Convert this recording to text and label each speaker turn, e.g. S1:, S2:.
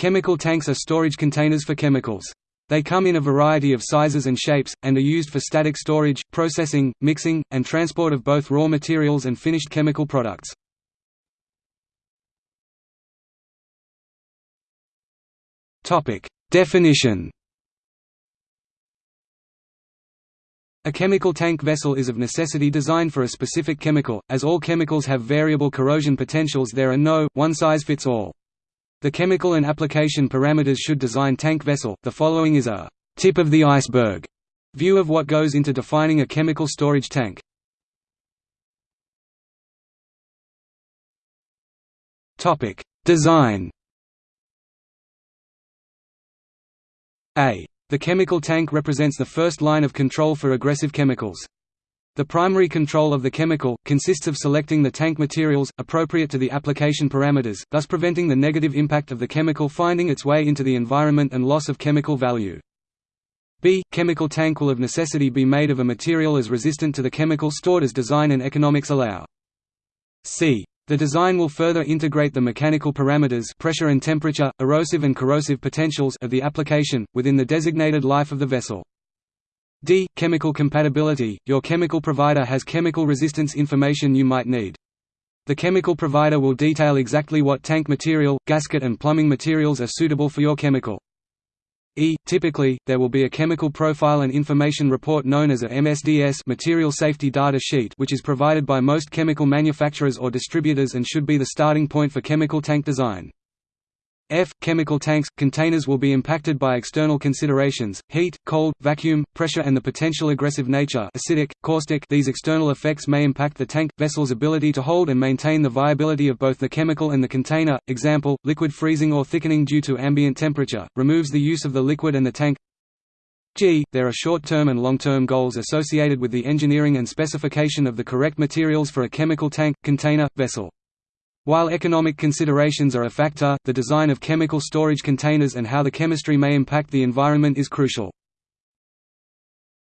S1: Chemical tanks are storage containers for chemicals. They come in a variety of sizes and shapes, and are used for static storage, processing, mixing, and transport of both raw materials and finished chemical products. Definition A chemical tank vessel is of necessity designed for a specific chemical, as all chemicals have variable corrosion potentials there are no, one-size-fits-all. The chemical and application parameters should design tank vessel. The following is a tip of the iceberg view of what goes into defining a chemical storage tank. Topic: Design. A. The chemical tank represents the first line of control for aggressive chemicals. The primary control of the chemical, consists of selecting the tank materials, appropriate to the application parameters, thus preventing the negative impact of the chemical finding its way into the environment and loss of chemical value. B. Chemical tank will of necessity be made of a material as resistant to the chemical stored as design and economics allow. C. The design will further integrate the mechanical parameters pressure and temperature, erosive and corrosive potentials of the application, within the designated life of the vessel. D. Chemical compatibility – Your chemical provider has chemical resistance information you might need. The chemical provider will detail exactly what tank material, gasket and plumbing materials are suitable for your chemical. E. Typically, there will be a chemical profile and information report known as a MSDS material safety data sheet which is provided by most chemical manufacturers or distributors and should be the starting point for chemical tank design. F. Chemical tanks – Containers will be impacted by external considerations, heat, cold, vacuum, pressure and the potential aggressive nature acidic, caustic these external effects may impact the tank, vessel's ability to hold and maintain the viability of both the chemical and the container, example, liquid freezing or thickening due to ambient temperature, removes the use of the liquid and the tank G. There are short-term and long-term goals associated with the engineering and specification of the correct materials for a chemical tank, container, vessel. While economic considerations are a factor, the design of chemical storage containers and how the chemistry may impact the environment is crucial.